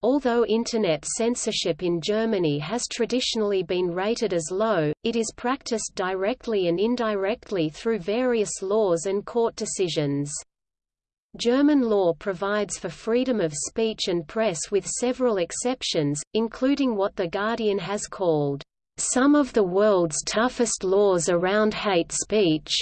Although Internet censorship in Germany has traditionally been rated as low, it is practiced directly and indirectly through various laws and court decisions. German law provides for freedom of speech and press with several exceptions, including what The Guardian has called, "...some of the world's toughest laws around hate speech."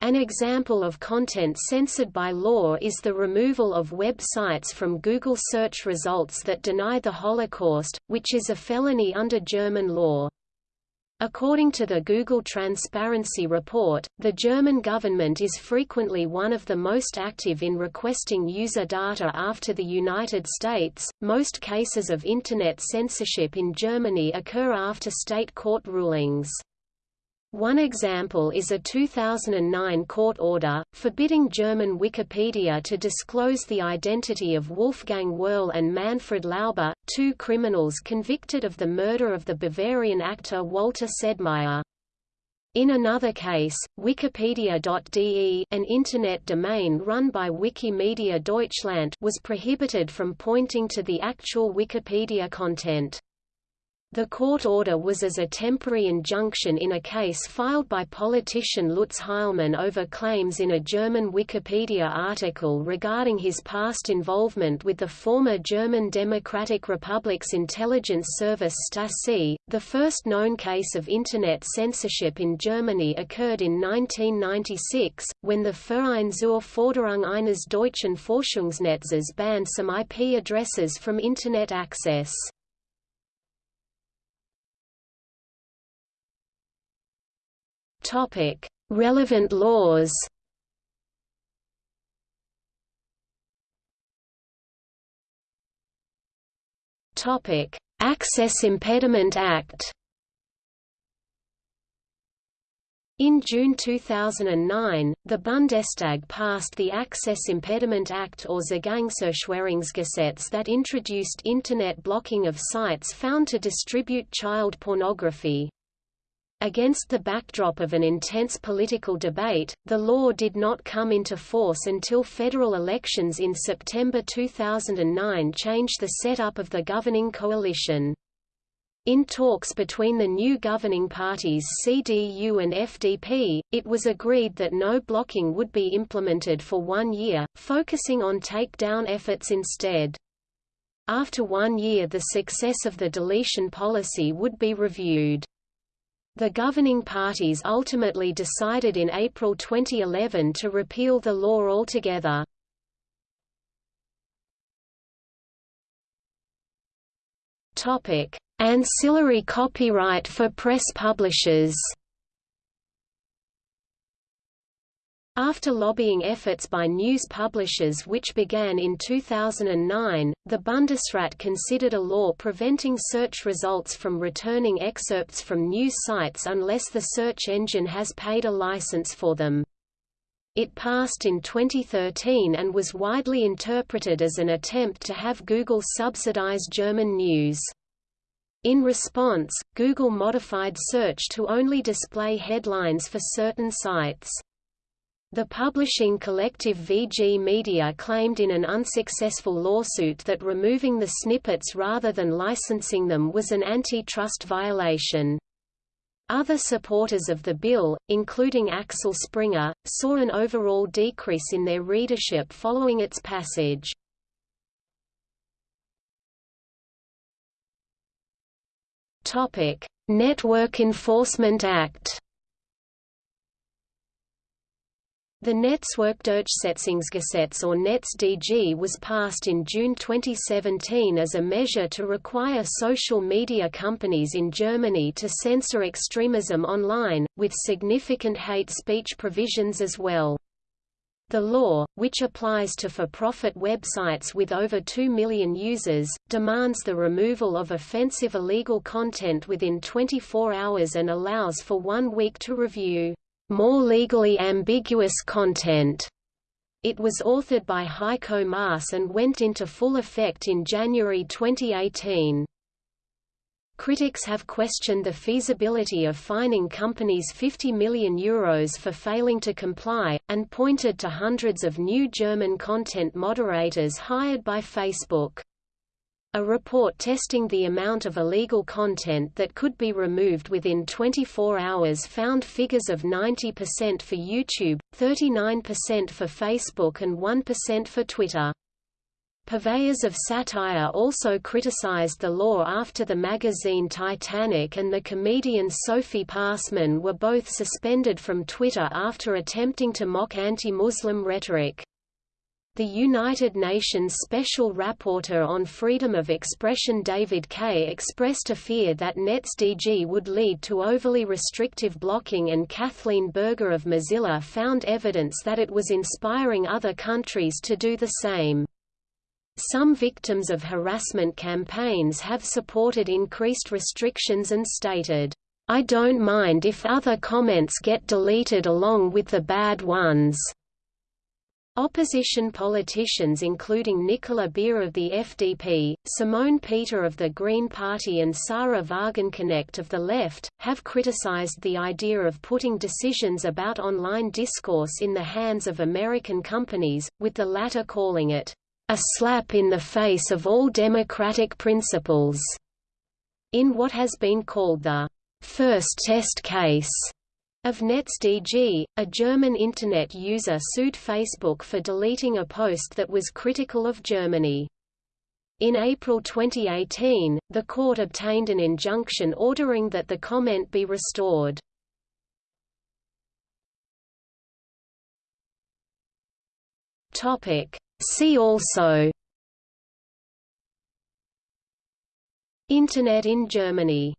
An example of content censored by law is the removal of websites from Google search results that deny the Holocaust, which is a felony under German law. According to the Google Transparency Report, the German government is frequently one of the most active in requesting user data after the United States. Most cases of Internet censorship in Germany occur after state court rulings. One example is a 2009 court order, forbidding German Wikipedia to disclose the identity of Wolfgang Werlé and Manfred Lauber, two criminals convicted of the murder of the Bavarian actor Walter Sedlmayr. In another case, Wikipedia.de an Internet domain run by Wikimedia Deutschland was prohibited from pointing to the actual Wikipedia content. The court order was as a temporary injunction in a case filed by politician Lutz Heilmann over claims in a German Wikipedia article regarding his past involvement with the former German Democratic Republic's intelligence service Stasi. The first known case of Internet censorship in Germany occurred in 1996, when the Verein zur Forderung eines deutschen Forschungsnetzes banned some IP addresses from Internet access. Relevant laws. Topic: Access Impediment Act. In June 2009, the Bundestag passed the Access Impediment Act or Zugangserschwerungsgesetz that introduced Internet blocking of sites found to distribute child pornography. Against the backdrop of an intense political debate, the law did not come into force until federal elections in September 2009 changed the setup of the governing coalition. In talks between the new governing parties CDU and FDP, it was agreed that no blocking would be implemented for one year, focusing on takedown efforts instead. After one year the success of the deletion policy would be reviewed. The governing parties ultimately decided in April 2011 to repeal the law altogether. Ancillary copyright for press publishers After lobbying efforts by news publishers which began in 2009, the Bundesrat considered a law preventing search results from returning excerpts from news sites unless the search engine has paid a license for them. It passed in 2013 and was widely interpreted as an attempt to have Google subsidize German news. In response, Google modified search to only display headlines for certain sites. The publishing collective VG Media claimed in an unsuccessful lawsuit that removing the snippets rather than licensing them was an antitrust violation. Other supporters of the bill, including Axel Springer, saw an overall decrease in their readership following its passage. Network Enforcement Act The Netzwerkdurchsetzungsgesetz or NetzDG was passed in June 2017 as a measure to require social media companies in Germany to censor extremism online, with significant hate speech provisions as well. The law, which applies to for-profit websites with over 2 million users, demands the removal of offensive illegal content within 24 hours and allows for one week to review more legally ambiguous content. It was authored by Heiko Maas and went into full effect in January 2018. Critics have questioned the feasibility of fining companies 50 million euros for failing to comply, and pointed to hundreds of new German content moderators hired by Facebook. A report testing the amount of illegal content that could be removed within 24 hours found figures of 90% for YouTube, 39% for Facebook and 1% for Twitter. Purveyors of satire also criticized the law after the magazine Titanic and the comedian Sophie Passmann were both suspended from Twitter after attempting to mock anti-Muslim rhetoric. The United Nations Special Rapporteur on Freedom of Expression David Kaye expressed a fear that NetzDG would lead to overly restrictive blocking and Cathleen Berger of Mozilla found evidence that it was inspiring other countries to do the same. Some victims of harassment campaigns have supported increased restrictions and stated, I don't mind if other comments get deleted along with the bad ones. Opposition politicians including Nicola Beer of the FDP, Simone Peter of the Green Party and Sahra Wagenknecht of the Left, have criticized the idea of putting decisions about online discourse in the hands of American companies, with the latter calling it, "...a slap in the face of all democratic principles." In what has been called the first test case of NetzDG, a German Internet user sued Facebook for deleting a post that was critical of Germany. In April 2018, the court obtained an injunction ordering that the comment be restored. See also Internet in Germany